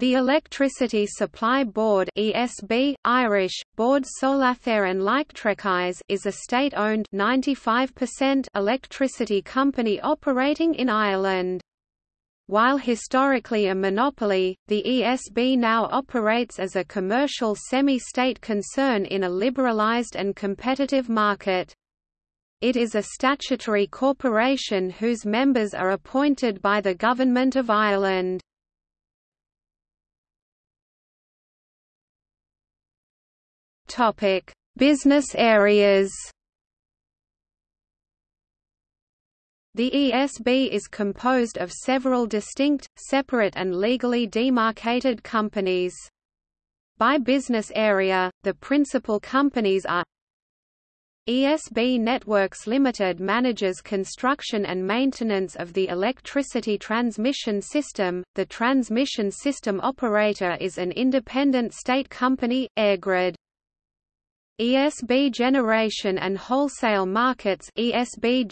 The Electricity Supply Board (ESB, Irish, Bord Solathar and Leictreachais) is a state-owned 95% electricity company operating in Ireland. While historically a monopoly, the ESB now operates as a commercial semi-state concern in a liberalised and competitive market. It is a statutory corporation whose members are appointed by the Government of Ireland. Topic: Business areas. The ESB is composed of several distinct, separate and legally demarcated companies. By business area, the principal companies are ESB Networks Limited manages construction and maintenance of the electricity transmission system. The transmission system operator is an independent state company, EirGrid. ESB Generation and Wholesale Markets ESB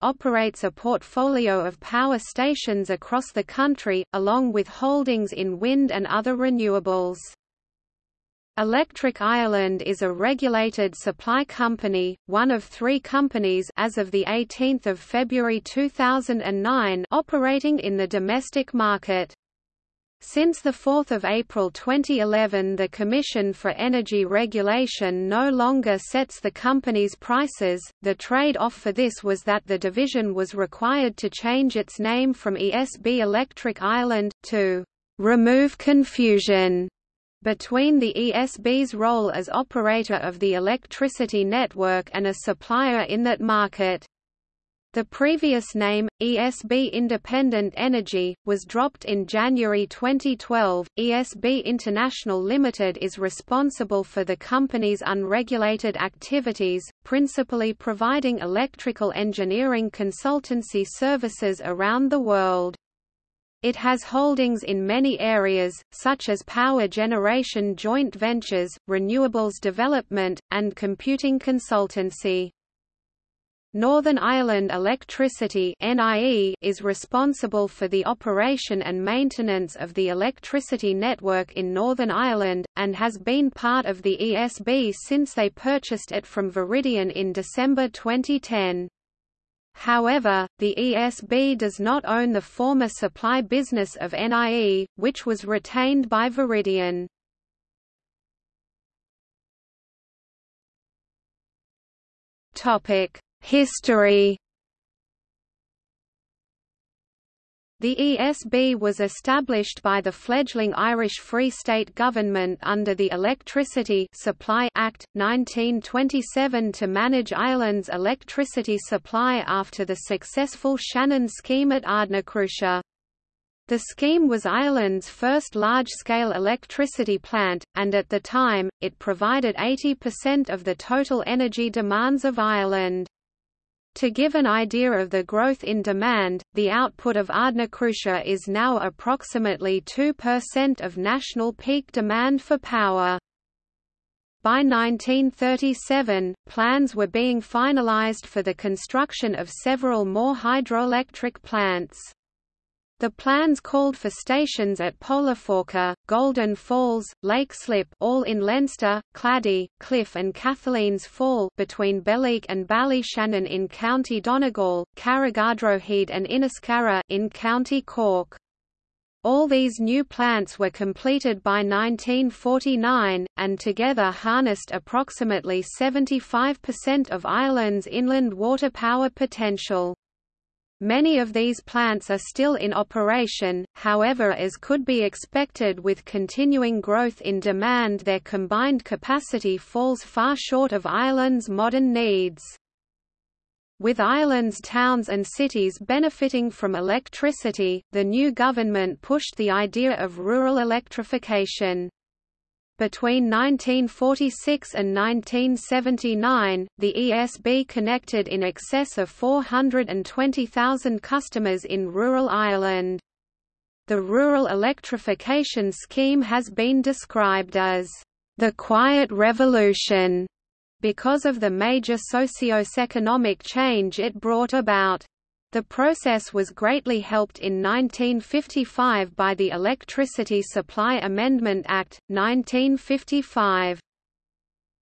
operates a portfolio of power stations across the country, along with holdings in wind and other renewables. Electric Ireland is a regulated supply company, one of three companies as of 18 February 2009 operating in the domestic market. Since 4 April 2011 the Commission for Energy Regulation no longer sets the company's prices, the trade-off for this was that the division was required to change its name from ESB Electric Ireland, to «remove confusion» between the ESB's role as operator of the electricity network and a supplier in that market. The previous name, ESB Independent Energy, was dropped in January 2012. ESB International Limited is responsible for the company's unregulated activities, principally providing electrical engineering consultancy services around the world. It has holdings in many areas, such as power generation joint ventures, renewables development, and computing consultancy. Northern Ireland Electricity is responsible for the operation and maintenance of the electricity network in Northern Ireland, and has been part of the ESB since they purchased it from Viridian in December 2010. However, the ESB does not own the former supply business of NIE, which was retained by Viridian. Topic History The ESB was established by the fledgling Irish Free State government under the Electricity Supply Act, 1927 to manage Ireland's electricity supply after the successful Shannon scheme at Ardnacrusha. The scheme was Ireland's first large-scale electricity plant, and at the time, it provided 80% of the total energy demands of Ireland. To give an idea of the growth in demand, the output of Ardnacrusha is now approximately 2% of national peak demand for power. By 1937, plans were being finalized for the construction of several more hydroelectric plants. The plans called for stations at Poulaphouca, Golden Falls, Leixlip all in Leinster, Clady, Cliff and Cathaleen's Fall between Belleek and Ballyshannon in County Donegal, Carrigadrohid and Inniscarra in County Cork. All these new plants were completed by 1949, and together harnessed approximately 75% of Ireland's inland water power potential. Many of these plants are still in operation, however as could be expected with continuing growth in demand their combined capacity falls far short of Ireland's modern needs. With Ireland's towns and cities benefiting from electricity, the new government pushed the idea of rural electrification. Between 1946 and 1979, the ESB connected in excess of 420,000 customers in rural Ireland. The rural electrification scheme has been described as the quiet revolution because of the major socio-economic change it brought about. The process was greatly helped in 1955 by the Electricity Supply Amendment Act, 1955.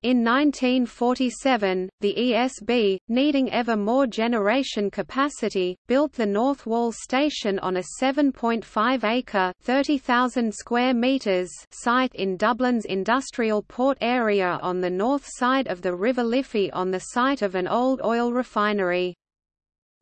In 1947, the ESB, needing ever more generation capacity, built the North Wall station on a 7.5-acre (30,000 square meters) site in Dublin's industrial port area on the north side of the River Liffey on the site of an old oil refinery.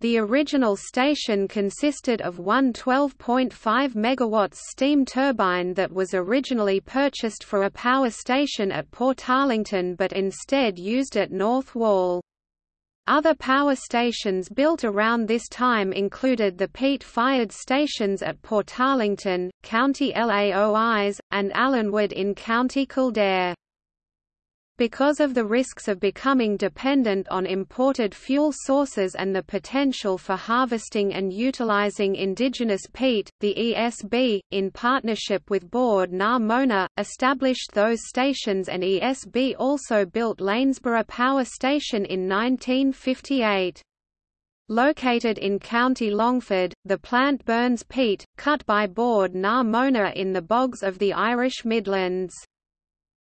The original station consisted of one 12.5 MW steam turbine that was originally purchased for a power station at Portarlington but instead used at North Wall. Other power stations built around this time included the peat-fired stations at Portarlington, County Laois, and Allenwood in County Kildare. Because of the risks of becoming dependent on imported fuel sources and the potential for harvesting and utilizing indigenous peat, the ESB, in partnership with Bord na Móna, established those stations and ESB also built Lanesborough Power Station in 1958. Located in County Longford, the plant burns peat, cut by Bord na Móna in the bogs of the Irish Midlands.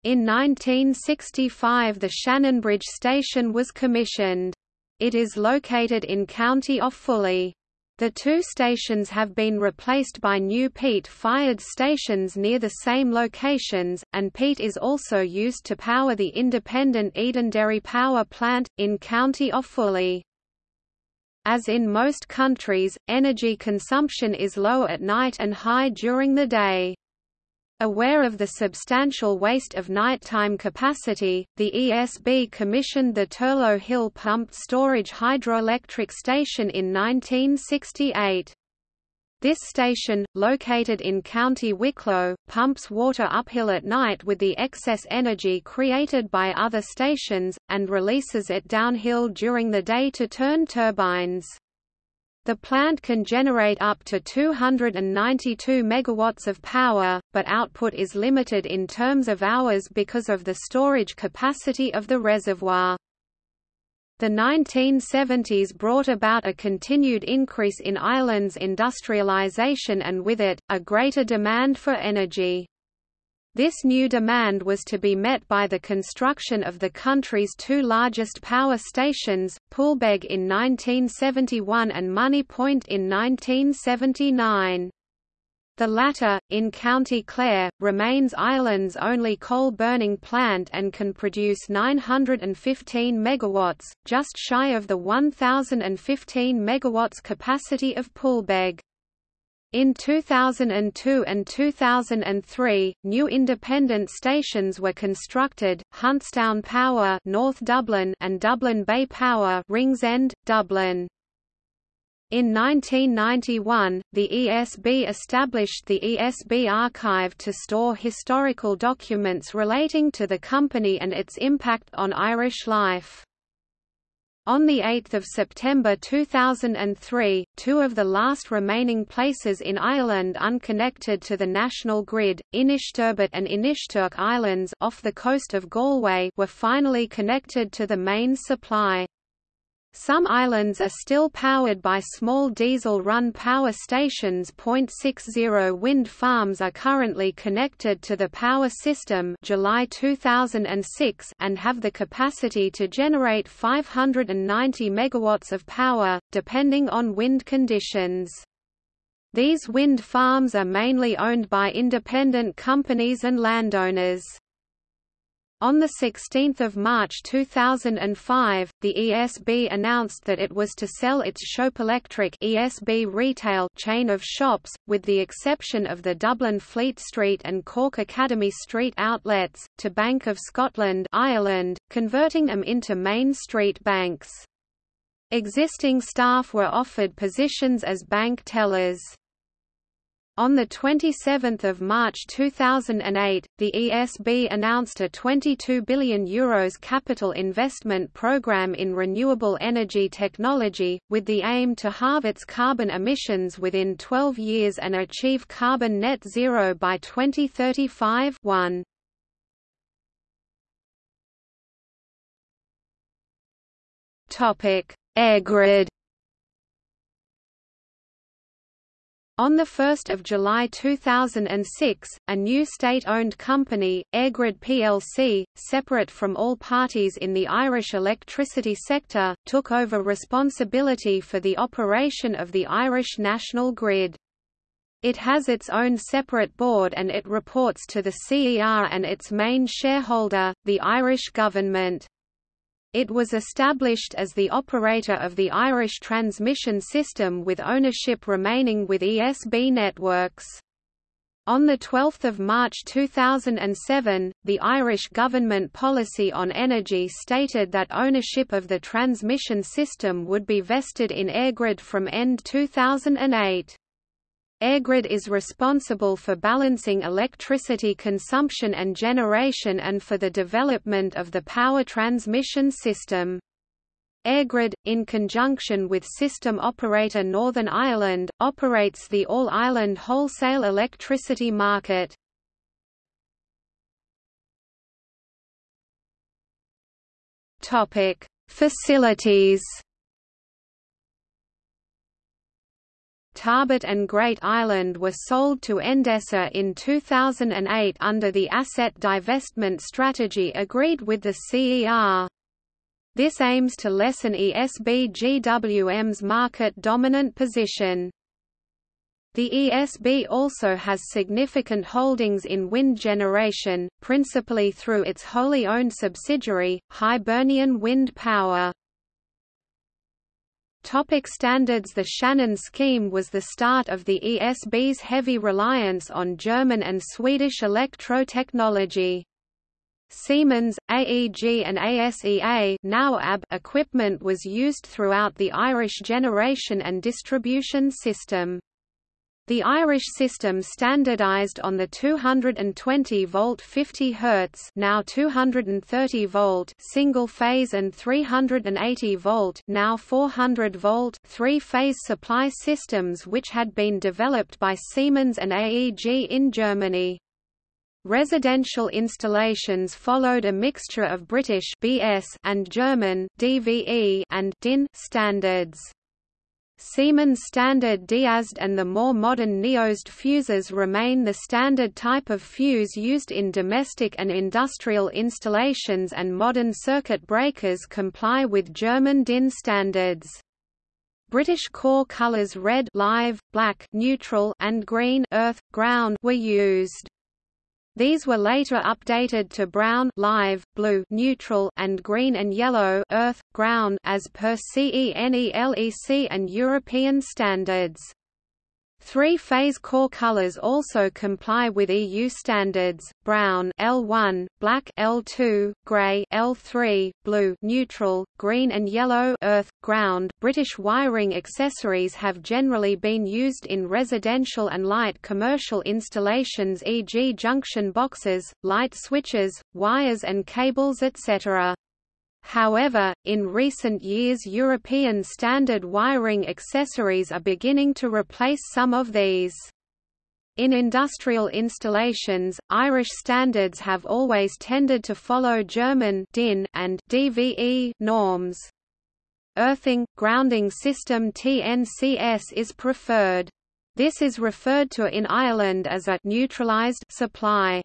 In 1965 the Shannonbridge station was commissioned. It is located in County Offaly. The two stations have been replaced by new peat-fired stations near the same locations, and peat is also used to power the independent Edenderry Power Plant, in County Offaly. As in most countries, energy consumption is low at night and high during the day. Aware of the substantial waste of nighttime capacity, the ESB commissioned the Turlough Hill Pumped Storage Hydroelectric Station in 1968. This station, located in County Wicklow, pumps water uphill at night with the excess energy created by other stations, and releases it downhill during the day to turn turbines. The plant can generate up to 292 megawatts of power, but output is limited in terms of hours because of the storage capacity of the reservoir. The 1970s brought about a continued increase in Ireland's industrialisation and with it, a greater demand for energy. This new demand was to be met by the construction of the country's two largest power stations, Poolbeg in 1971 and Moneypoint in 1979. The latter, in County Clare, remains Ireland's only coal-burning plant and can produce 915 megawatts, just shy of the 1,015 megawatts capacity of Poolbeg. In 2002 and 2003, new independent stations were constructed, Huntstown Power North Dublin and Dublin Bay Power Ringsend, Dublin. In 1991, the ESB established the ESB Archive to store historical documents relating to the company and its impact on Irish life. On 8 September 2003, two of the last remaining places in Ireland unconnected to the national grid, Inishturbot and Inishturk Islands off the coast of Galway were finally connected to the main supply. Some islands are still powered by small diesel-run power stations. 60 wind farms are currently connected to the power system July 2006 and have the capacity to generate 590 megawatts of power, depending on wind conditions. These wind farms are mainly owned by independent companies and landowners. On 16 March 2005, the ESB announced that it was to sell its Shop Electric ESB retail chain of shops, with the exception of the Dublin Fleet Street and Cork Academy Street outlets, to Bank of Scotland Ireland, converting them into Main Street banks. Existing staff were offered positions as bank tellers. On 27 March 2008, the ESB announced a €22 billion Euros capital investment program in renewable energy technology, with the aim to halve its carbon emissions within 12 years and achieve carbon net zero by 2035 1. EirGrid On 1 July 2006, a new state-owned company, EirGrid plc, separate from all parties in the Irish electricity sector, took over responsibility for the operation of the Irish national grid. It has its own separate board and it reports to the CER and its main shareholder, the Irish government. It was established as the operator of the Irish transmission system with ownership remaining with ESB Networks. On 12 March 2007, the Irish government policy on energy stated that ownership of the transmission system would be vested in EirGrid from end 2008. EirGrid is responsible for balancing electricity consumption and generation and for the development of the power transmission system. EirGrid, in conjunction with system operator Northern Ireland, operates the All-Ireland wholesale electricity market. Facilities Tarbert and Great Island were sold to Endesa in 2008 under the asset divestment strategy agreed with the CER. This aims to lessen ESB GWM's market-dominant position. The ESB also has significant holdings in wind generation, principally through its wholly owned subsidiary, Hibernian Wind Power. Topic standards The Shannon scheme was the start of the ESB's heavy reliance on German and Swedish electro-technology. Siemens, AEG and ASEA now ABB equipment was used throughout the Irish generation and distribution system. The Irish system standardized on the 220 volt 50 Hz now 230 volt single phase and 380 volt now 400 volt three-phase supply systems which had been developed by Siemens and AEG in Germany. Residential installations followed a mixture of British BS and German DVE and DIN standards. Siemens standard DIAZED and the more modern NEOZED fuses remain the standard type of fuse used in domestic and industrial installations and modern circuit breakers comply with German DIN standards. British core colours red live, black neutral and green earth, ground were used. These were later updated to brown live, blue neutral, and green and yellow earth, ground as per CENELEC and European standards. Three-phase core colors also comply with EU standards: brown L1, black L2, gray L3, blue neutral, green and yellow earth ground. British wiring accessories have generally been used in residential and light commercial installations e.g. junction boxes, light switches, wires and cables etc. However, in recent years European standard wiring accessories are beginning to replace some of these. In industrial installations, Irish standards have always tended to follow German DIN and DVE norms. Earthing, grounding system TNCS is preferred. This is referred to in Ireland as a neutralized supply.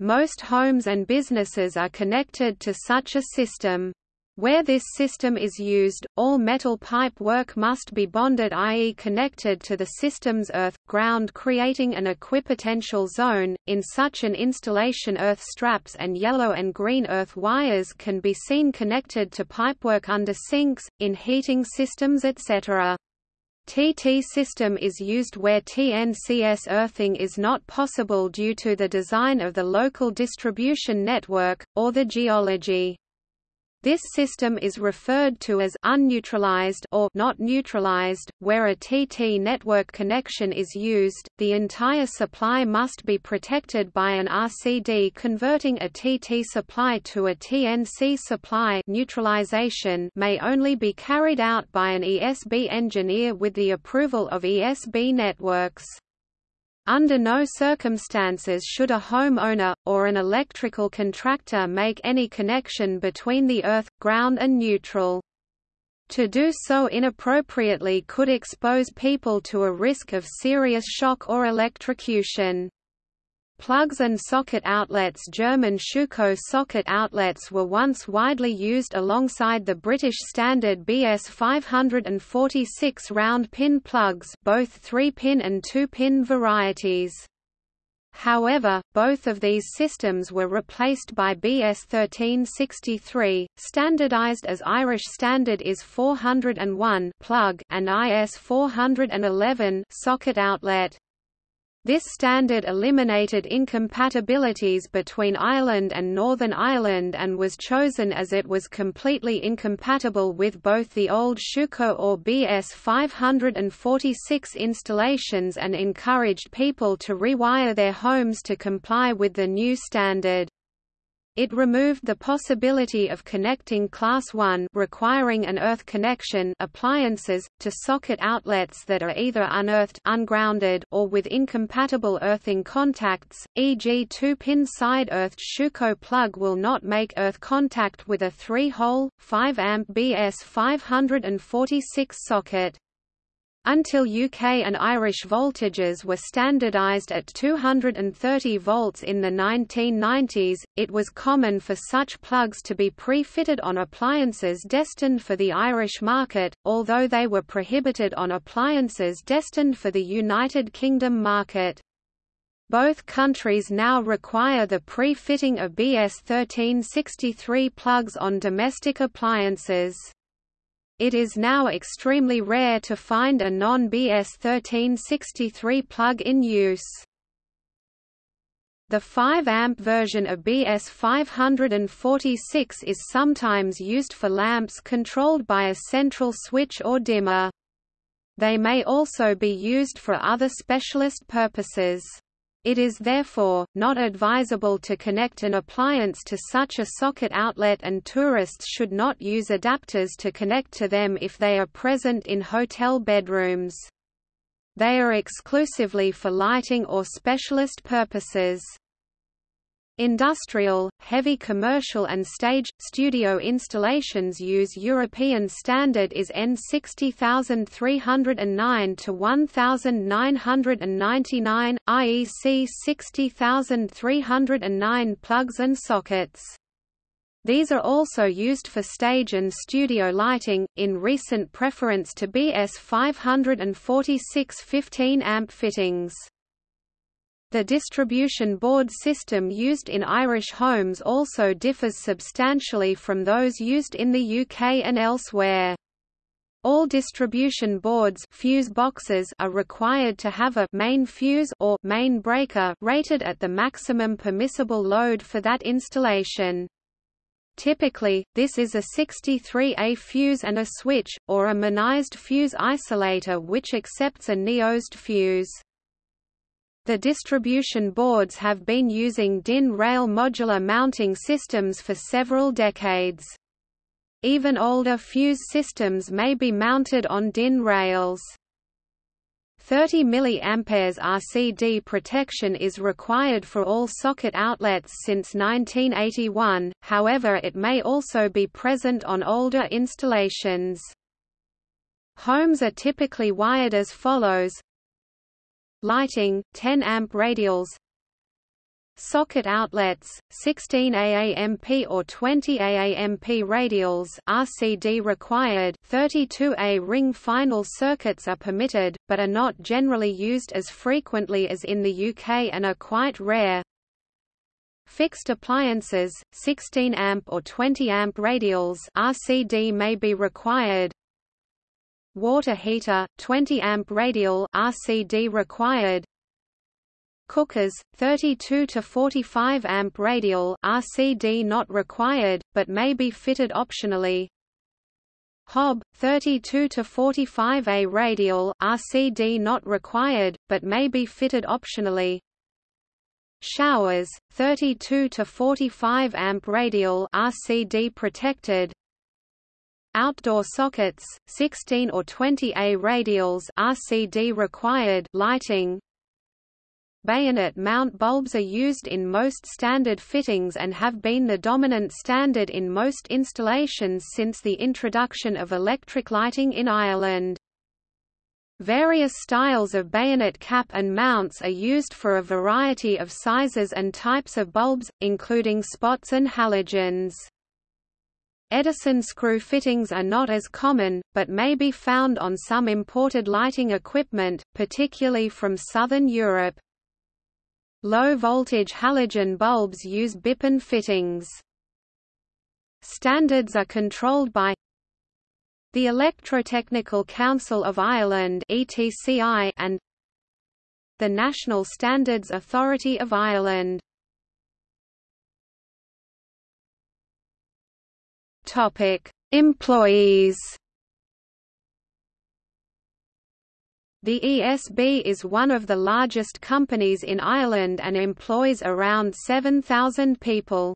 Most homes and businesses are connected to such a system. Where this system is used, all metal pipe work must be bonded i.e. connected to the system's earth, ground creating an equipotential zone. In such an installation earth straps and yellow and green earth wires can be seen connected to pipework under sinks, in heating systems etc. TT system is used where TNCS earthing is not possible due to the design of the local distribution network, or the geology. This system is referred to as unneutralized or not neutralized. Where a TT network connection is used, the entire supply must be protected by an RCD converting a TT supply to a TNC supply neutralization may only be carried out by an ESB engineer with the approval of ESB networks. Under no circumstances should a homeowner, or an electrical contractor make any connection between the earth, ground and neutral. To do so inappropriately could expose people to a risk of serious shock or electrocution. Plugs and socket outlets German Schuko socket outlets were once widely used alongside the British standard BS 546 round pin plugs both 3-pin and 2-pin varieties. However, both of these systems were replaced by BS 1363, standardized as Irish Standard IS 401 plug and IS 411 socket outlet. This standard eliminated incompatibilities between Ireland and Northern Ireland and was chosen as it was completely incompatible with both the old Schuko or BS 546 installations and encouraged people to rewire their homes to comply with the new standard. It removed the possibility of connecting Class 1 requiring an earth connection appliances, to socket outlets that are either unearthed ungrounded or with incompatible earthing contacts, e.g. two-pin side-earthed Schuko plug will not make earth contact with a 3-hole, 5-amp BS 546 socket. Until UK and Irish voltages were standardised at 230 volts in the 1990s, it was common for such plugs to be pre-fitted on appliances destined for the Irish market, although they were prohibited on appliances destined for the United Kingdom market. Both countries now require the pre-fitting of BS 1363 plugs on domestic appliances. It is now extremely rare to find a non-BS 1363 plug in use. The 5-amp version of BS 546 is sometimes used for lamps controlled by a central switch or dimmer. They may also be used for other specialist purposes. It is therefore, not advisable to connect an appliance to such a socket outlet and tourists should not use adapters to connect to them if they are present in hotel bedrooms. They are exclusively for lighting or specialist purposes. Industrial, heavy commercial and stage, studio installations use European standard IS N 60309 to 1999, IEC 60309 plugs and sockets. These are also used for stage and studio lighting, in recent preference to BS 546 15 amp fittings. The distribution board system used in Irish homes also differs substantially from those used in the UK and elsewhere. All distribution boards fuse boxes are required to have a main fuse or main breaker rated at the maximum permissible load for that installation. Typically, this is a 63A fuse and a switch, or a MINIZED fuse isolator which accepts a NEOZED fuse. The distribution boards have been using DIN rail modular mounting systems for several decades. Even older fuse systems may be mounted on DIN rails. 30 mA RCD protection is required for all socket outlets since 1981, however it may also be present on older installations. Homes are typically wired as follows Lighting 10 amp radials Socket outlets 16 AAMP or 20 AAMP radials RCD required 32A ring final circuits are permitted but are not generally used as frequently as in the UK and are quite rare. Fixed appliances 16 amp or 20 amp radials RCD may be required water heater 20 amp radial RCD required. Cookers 32 to 45 amp radial RCD not required but may be fitted optionally. Hob 32 to 45 A radial RCD not required but may be fitted optionally. Showers 32 to 45 amp radial RCD protected Outdoor sockets, 16 or 20 A radials RCD required lighting bayonet mount bulbs are used in most standard fittings and have been the dominant standard in most installations since the introduction of electric lighting in Ireland. Various styles of bayonet cap and mounts are used for a variety of sizes and types of bulbs, including spots and halogens. Edison screw fittings are not as common, but may be found on some imported lighting equipment, particularly from southern Europe. Low-voltage halogen bulbs use bi-pin fittings. Standards are controlled by the Electrotechnical Council of Ireland and the National Standards Authority of Ireland. Topic: Employees. The ESB is one of the largest companies in Ireland and employs around 7,000 people.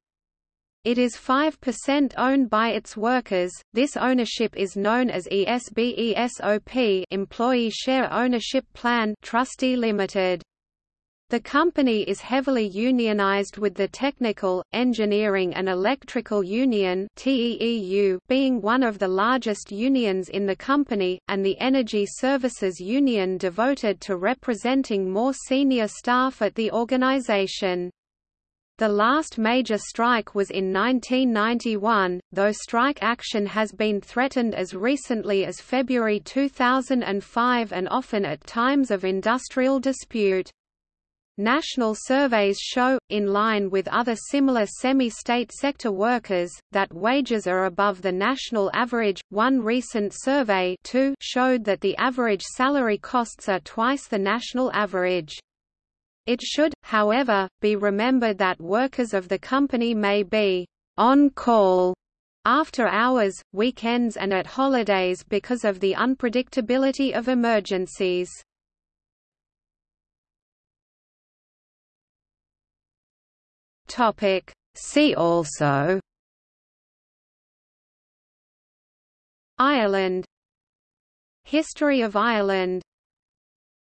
It is 5% owned by its workers. This ownership is known as ESB ESOP Employee Share Ownership Plan Trustee Limited. The company is heavily unionized with the Technical, Engineering and Electrical Union being one of the largest unions in the company, and the Energy Services Union devoted to representing more senior staff at the organization. The last major strike was in 1991, though strike action has been threatened as recently as February 2005 and often at times of industrial dispute. National surveys show, in line with other similar semi-state sector workers, that wages are above the national average. One recent survey too showed that the average salary costs are twice the national average. It should, however, be remembered that workers of the company may be on call after hours, weekends and at holidays because of the unpredictability of emergencies. Topic. See also Ireland History of Ireland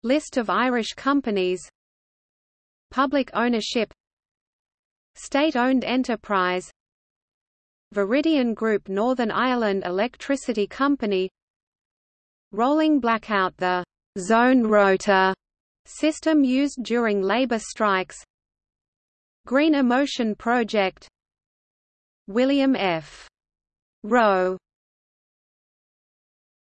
List of Irish companies Public ownership State-owned enterprise Viridian Group Northern Ireland Electricity Company Rolling blackout The «zone rotor» system used during labour strikes Green Emotion Project William F. Rowe